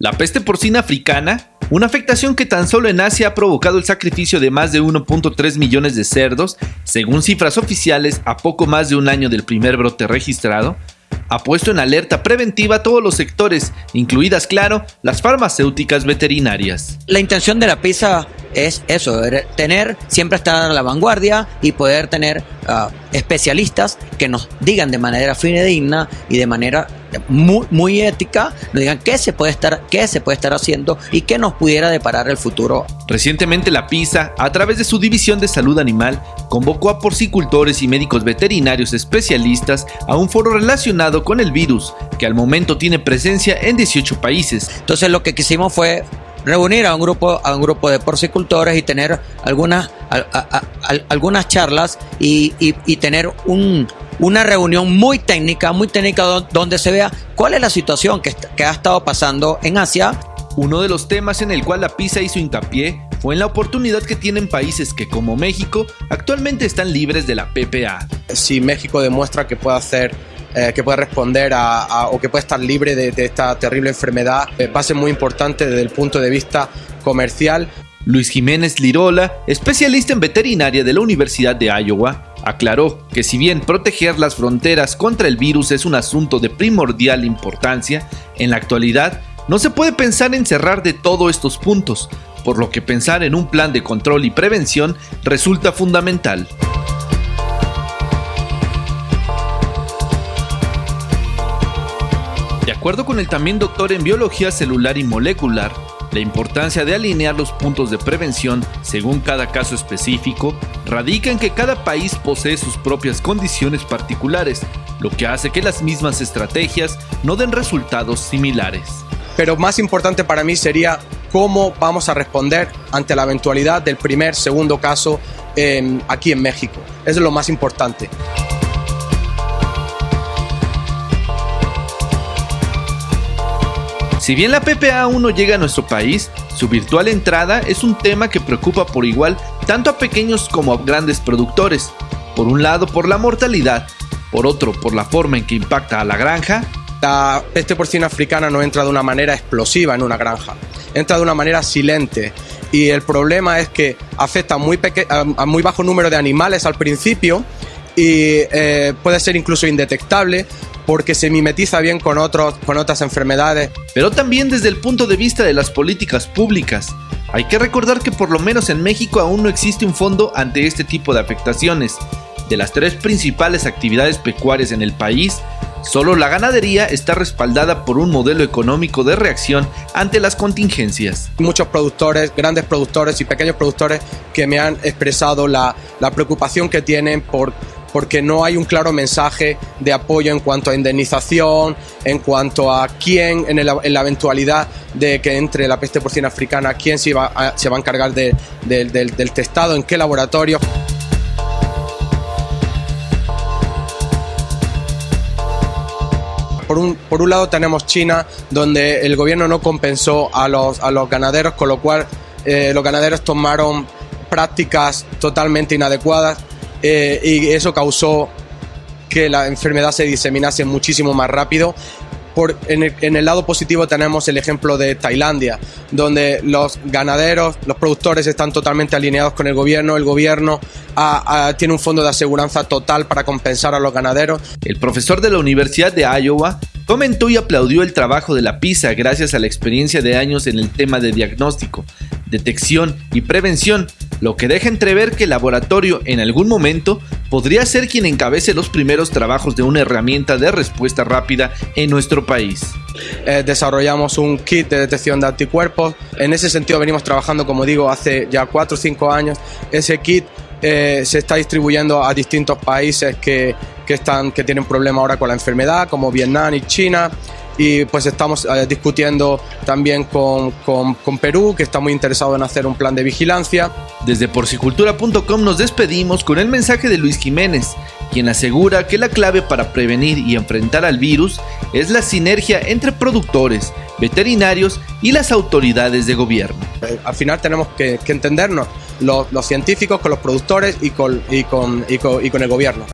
La peste porcina africana, una afectación que tan solo en Asia ha provocado el sacrificio de más de 1.3 millones de cerdos, según cifras oficiales a poco más de un año del primer brote registrado, ha puesto en alerta preventiva a todos los sectores, incluidas, claro, las farmacéuticas veterinarias. La intención de la PISA es eso, tener, siempre estar a la vanguardia y poder tener uh, especialistas que nos digan de manera fidedigna y de manera muy, muy ética, nos digan qué se puede estar, qué se puede estar haciendo y qué nos pudiera deparar el futuro. Recientemente la PISA, a través de su división de salud animal, convocó a porcicultores y médicos veterinarios especialistas a un foro relacionado con el virus, que al momento tiene presencia en 18 países. Entonces lo que quisimos fue reunir a un grupo, a un grupo de porcicultores y tener algunas, algunas charlas y, tener un, una reunión muy técnica, muy técnica donde se vea cuál es la situación que, que ha estado pasando en Asia. Uno de los temas en el cual la PISA hizo hincapié fue en la oportunidad que tienen países que como México actualmente están libres de la PPA. Si México demuestra que puede hacer eh, que puede responder a, o que puede estar libre de, esta terrible enfermedad eh, va a ser muy importante desde el punto de vista comercial. Luis Jiménez Lirola, especialista en veterinaria de la Universidad de Iowa, aclaró que si bien proteger las fronteras contra el virus es un asunto de primordial importancia, en la actualidad no se puede pensar en cerrar de todos estos puntos, por lo que pensar en un plan de control y prevención resulta fundamental. Acuerdo con el también doctor en biología celular y molecular, la importancia de alinear los puntos de prevención según cada caso específico radica en que cada país posee sus propias condiciones particulares, lo que hace que las mismas estrategias no den resultados similares. Pero más importante para mí sería cómo vamos a responder ante la eventualidad del primer, segundo caso aquí en México. Es lo más importante. Si bien la PPA aún no llega a nuestro país, su virtual entrada es un tema que preocupa por igual tanto a pequeños como a grandes productores. Por un lado por la mortalidad, por otro por la forma en que impacta a la granja. La peste porcina africana no entra de una manera explosiva en una granja, entra de una manera silente y el problema es que afecta a muy, bajo número de animales al principio y eh, puede ser incluso indetectable porque se mimetiza bien con, otros, con otras enfermedades. Pero también desde el punto de vista de las políticas públicas. Hay que recordar que por lo menos en México aún no existe un fondo ante este tipo de afectaciones. De las tres principales actividades pecuarias en el país, solo la ganadería está respaldada por un modelo económico de reacción ante las contingencias. Muchos productores, grandes productores y pequeños productores que me han expresado la, la preocupación que tienen por porque no hay un claro mensaje de apoyo en cuanto a indemnización, en cuanto a quién, en, la eventualidad de que entre la peste porcina africana, quién se va a, se va a encargar del, del testado, en qué laboratorio. Por un, por un, lado tenemos China, donde el gobierno no compensó a los, a los ganaderos, con lo cual eh, los ganaderos tomaron prácticas totalmente inadecuadas eh, y eso causó que la enfermedad se diseminase muchísimo más rápido. Por, en, el, lado positivo tenemos el ejemplo de Tailandia, donde los ganaderos, los productores están totalmente alineados con el gobierno, el gobierno tiene un fondo de aseguranza total para compensar a los ganaderos. El profesor de la Universidad de Iowa comentó y aplaudió el trabajo de la PISA gracias a la experiencia de años en el tema de diagnóstico, detección y prevención lo que deja entrever que el laboratorio en algún momento podría ser quien encabece los primeros trabajos de una herramienta de respuesta rápida en nuestro país. Eh, desarrollamos un kit de detección de anticuerpos. En ese sentido venimos trabajando, como digo, hace ya 4 o 5 años. Ese kit eh, se está distribuyendo a distintos países que, que, están, que tienen problemas ahora con la enfermedad, como Vietnam y China y pues estamos eh, discutiendo también con, con, con, Perú, que está muy interesado en hacer un plan de vigilancia. Desde porcicultura.com nos despedimos con el mensaje de Luis Jiménez, quien asegura que la clave para prevenir y enfrentar al virus es la sinergia entre productores, veterinarios y las autoridades de gobierno. Eh, al final tenemos que, entendernos los, científicos con los productores y con el gobierno.